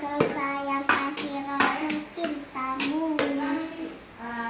Kakakaya.